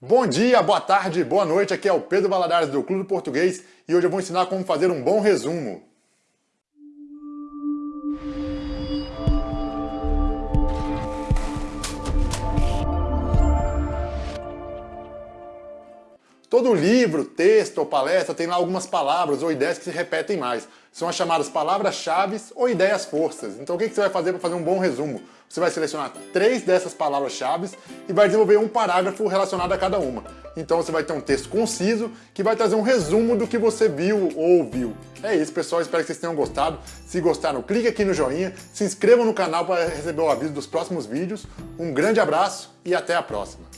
Bom dia, boa tarde, boa noite, aqui é o Pedro Valadares do Clube Português e hoje eu vou ensinar como fazer um bom resumo. Todo livro, texto ou palestra tem lá algumas palavras ou ideias que se repetem mais. São as chamadas palavras-chave ou ideias-forças. Então o que você vai fazer para fazer um bom resumo? Você vai selecionar três dessas palavras-chave e vai desenvolver um parágrafo relacionado a cada uma. Então você vai ter um texto conciso que vai trazer um resumo do que você viu ou ouviu. É isso, pessoal. Espero que vocês tenham gostado. Se gostaram, clique aqui no joinha, se inscrevam no canal para receber o aviso dos próximos vídeos. Um grande abraço e até a próxima.